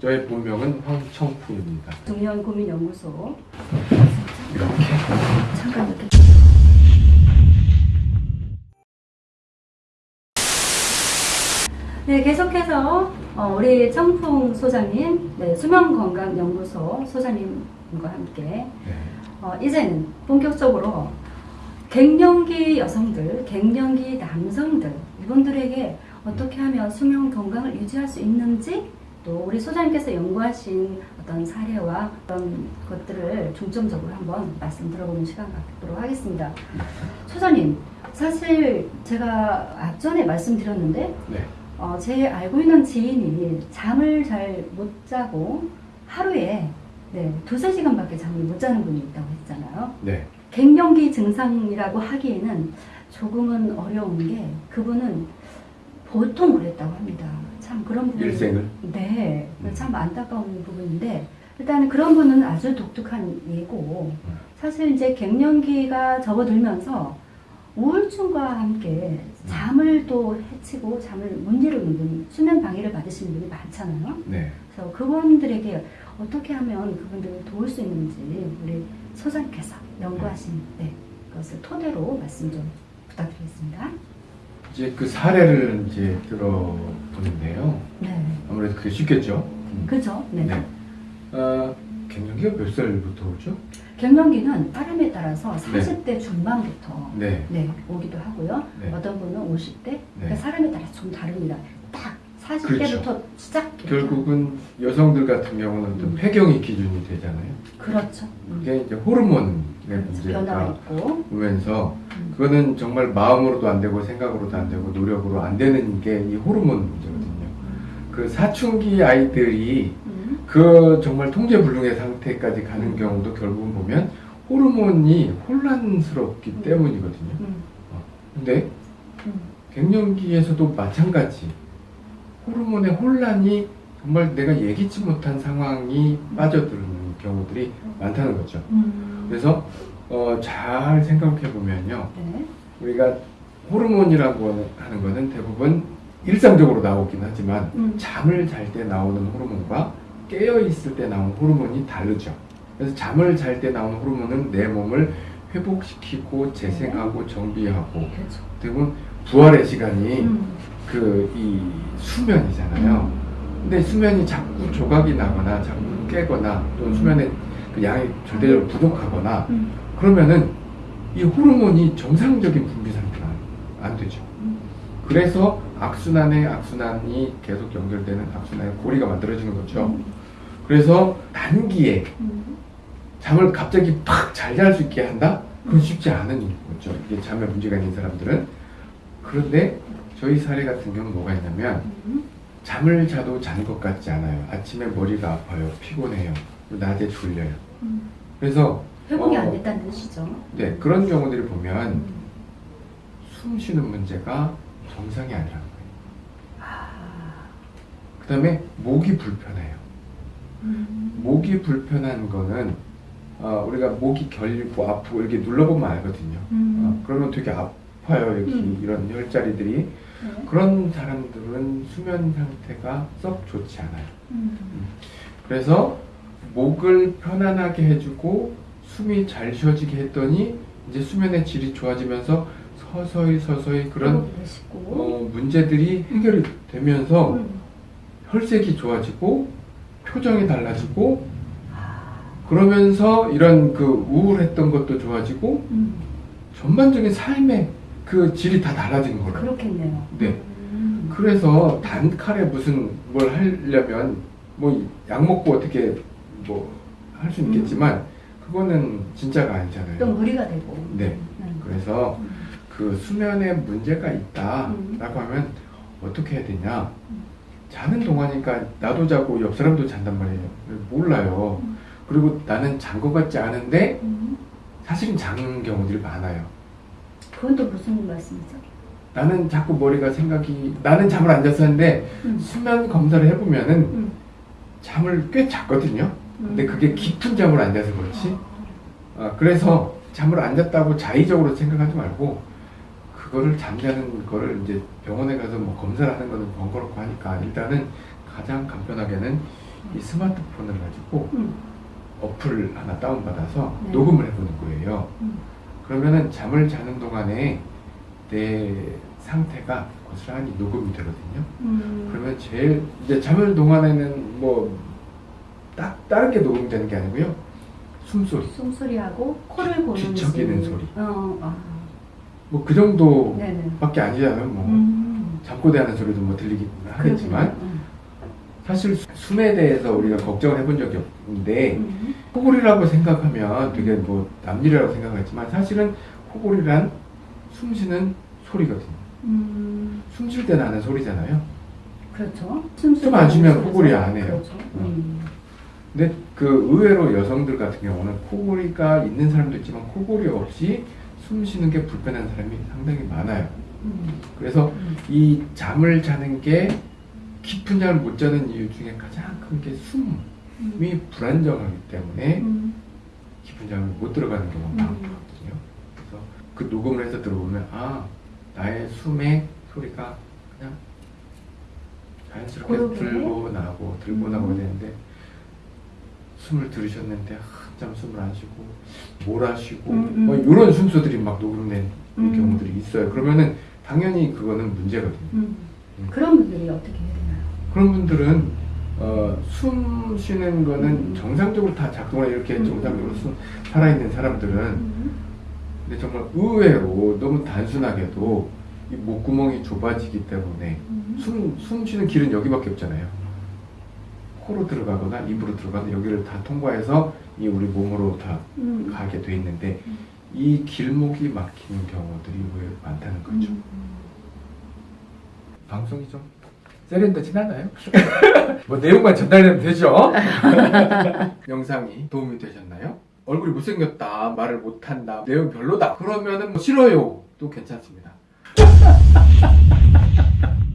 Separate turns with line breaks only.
저의 본명은 황청풍입니다.
중년 고민 연구소
이렇게
잠깐 이렇게 네 계속해서 어, 우리 청풍 소장님 네, 수면건강연구소 소장님과 함께
네.
어, 이제는 본격적으로 갱년기 여성들, 갱년기 남성들 이분들에게 어떻게 하면 수면 건강을 유지할 수 있는지 또 우리 소장님께서 연구하신 어떤 사례와 그런 것들을 중점적으로 한번 말씀 들어보는 시간 갖도록 하겠습니다. 소장님, 사실 제가 앞전에 말씀드렸는데
네.
어, 제 알고 있는 지인이 잠을 잘 못 자고 하루에 네, 두세 시간밖에 잠을 못 자는 분이 있다고 했잖아요.
네.
갱년기 증상이라고 하기에는 조금은 어려운 게 그분은 보통 그랬다고 합니다. 참 그런 부분
일생을?
네,
음.
참 안타까운 부분인데 일단 그런 분은 아주 독특한 예고
음.
사실 이제 갱년기가 접어들면서 우울증과 함께 잠을 또 해치고 잠을 못 이루는 분, 수면 방해를 받으시는 분이 많잖아요.
네.
그래서 그분들에게 어떻게 하면 그분들을 도울 수 있는지 우리 소장께서 연구하신 네, 그것을 토대로 말씀 좀 부탁드리겠습니다.
이제 그 사례를 이제 들어보는데요.
네,
아무래도 그게 쉽겠죠. 음.
그죠? 네.
네. 어, 갱년기가 몇 살부터 오죠?
갱년기는 사람에 따라서 40대 중반부터
네.
네, 오기도 하고요.
네.
어떤 분은 50대, 그러니까 사람에 따라 좀 다릅니다. 딱 40대부터
그렇죠.
시작.
결국은 여성들 같은 경우는 또
음.
폐경이 기준이 되잖아요.
그렇죠. 음.
그게 이제 호르몬의
그렇죠.
문제가. 오면서
음.
그거는 정말 마음으로도 안 되고 생각으로도 안 되고 노력으로 안 되는 게 이 호르몬 문제거든요. 그 사춘기 아이들이
음.
그 정말 통제불능의 상태까지 가는 경우도 결국은 보면 호르몬이 혼란스럽기
음.
때문이거든요.
음.
근데
음.
갱년기에서도 마찬가지 호르몬의 혼란이 정말 내가 예기치 못한 상황이 빠져드는 경우들이 많다는 거죠.
음.
그래서 어, 잘 생각해 보면요,
네.
우리가 호르몬이라고 하는 거는 대부분 일상적으로 나오긴 하지만
음.
잠을 잘 때 나오는 호르몬과 깨어 있을 때 나오는 호르몬이 다르죠. 그래서 잠을 잘 때 나오는 호르몬은 내 몸을 회복시키고 재생하고 정비하고
그렇죠.
대부분 부활의 시간이
음.
그이 수면이잖아요. 근데 수면이 자꾸 조각이 나거나 자꾸 깨거나 또는 수면의 그 양이 절대적으로 부족하거나
음.
그러면은 이 호르몬이 정상적인 분비 상태가 안 되죠.
음.
그래서 악순환에 악순환이 계속 연결되는 악순환의 고리가 만들어지는 거죠.
음.
그래서 단기에
음.
잠을 갑자기 팍 잘 잘 수 있게 한다? 그건 쉽지 않은 거죠. 이게 잠에 문제가 있는 사람들은. 그런데 저희 사례 같은 경우는 뭐가 있냐면
음.
잠을 자도 잔 것 같지 않아요. 아침에 머리가 아파요. 피곤해요. 낮에 졸려요.
음.
그래서
회복이
어,
안 됐다는 뜻이죠.
네, 그런 경우들을 보면
음.
숨 쉬는 문제가 정상이 아니라는 거예요.
아.
그 다음에 목이 불편해요.
음.
목이 불편한 거는 어, 우리가 목이 결리고 아프고 이렇게 눌러보면 알거든요.
음.
어, 그러면 되게 아 파요. 여기
음.
이런 혈자리들이.
네.
그런 사람들은 수면 상태가 썩 좋지 않아요.
음.
그래서 목을 편안하게 해주고 숨이 잘 쉬어지게 했더니 이제 수면의 질이 좋아지면서 서서히 서서히 그런. 어, 문제들이 해결이 되면서
음.
혈색이 좋아지고 표정이 달라지고
아.
그러면서 이런 그 우울했던 것도 좋아지고
음.
전반적인 삶의 그 질이 다 달라지는 거예요.
그렇겠네요.
네.
음.
그래서 단칼에 무슨 뭘 하려면 뭐 약 먹고 어떻게 뭐 할 수 있겠지만 그거는 진짜가
또
아니잖아요.
무리가 되고.
네.
음.
그래서
음.
그 수면에 문제가
음.
있다라고 하면 어떻게 해야 되냐?
음.
자는 동안이니까 나도 자고 옆 사람도 잔단 말이에요. 몰라요.
음.
그리고 나는 잔 것 같지 않은데
음.
사실은 자는 경우들이 많아요.
그건 또 무슨 말씀이죠?
나는 자꾸 머리가 생각이 나는 잠을 안 잤었는데
음.
수면 검사를 해보면은
음.
잠을 꽤 잤거든요. 근데
음.
그게 깊은 잠을 안 자서 그렇지. 아, 그래서 잠을 안 잤다고 자의적으로 생각하지 말고 그거를 잠자는 거를 이제 병원에 가서 뭐 검사를 하는 거는 번거롭고 하니까 일단은 가장 간편하게는 이 스마트폰을 가지고
음.
어플 하나 다운받아서
네.
녹음을 해보는 거예요.
음.
그러면은 잠을 자는 동안에 내 상태가 고스란히 녹음이 되거든요.
음.
그러면 제일 이제 잠을 동안에는 뭐 딱 다른 게 녹음되는 게 아니고요. 숨소리
숨소리하고 코를 고는
뒤척이는 소리.
어, 아.
뭐그 정도밖에. 아니잖아요. 뭐
음.
잠꼬대하는 소리도 뭐 들리긴 하겠지만. 사실 숨에 대해서 우리가 걱정을 해본 적이 없는데
음.
코골이라고 생각하면 되게 뭐 남일이라고 생각하지만 사실은 코골이란 숨 쉬는 소리거든요.
음.
숨쉴 때 나는 소리잖아요.
그렇죠.
숨안 쉬면
소리죠.
코골이 안 해요.
그렇죠. 음.
근데 그 의외로 여성들 같은 경우는 코골이가 있는 사람도 있지만 코골이 없이 숨 쉬는 게 불편한 사람이 상당히 많아요.
음.
그래서
음.
이 잠을 자는 게 깊은 잠을 못 자는 이유 중에 가장 큰 게 숨이
음.
불안정하기 때문에
음.
깊은 잠을 못 들어가는 경우가
음.
많거든요. 그래서 그 녹음을 해서 들어보면 아 나의 숨의 소리가 그냥 자연스럽게
고르게.
들고 나고 들고
음.
나고 되는데 숨을 들으셨는데 한참 숨을 안 쉬고 몰아쉬고
음, 음.
뭐 이런 순서들이 막 녹음된
음.
경우들이 있어요. 그러면은 당연히 그거는 문제거든요.
음.
음.
그런 분들이 어떻게?
그런 분들은 어, 숨 쉬는 거는
음.
정상적으로 다 작동을 이렇게
음.
정상적으로 숨, 살아있는 사람들은
음.
근데 정말 의외로 너무 단순하게도 이 목구멍이 좁아지기 때문에
음.
숨, 숨 쉬는 길은 여기밖에 없잖아요. 코로 들어가거나 입으로 들어가거나 여기를 다 통과해서 이 우리 몸으로 다
음.
가게 돼 있는데
음.
이 길목이 막히는 경우들이 의외로 많다는 거죠.
음.
방송이 좀 세련되진 않아요? 뭐 내용만 전달되면 되죠? 영상이 도움이 되셨나요? 얼굴이 못생겼다, 말을 못한다, 내용 별로다. 그러면은 뭐 싫어요. 또 괜찮습니다.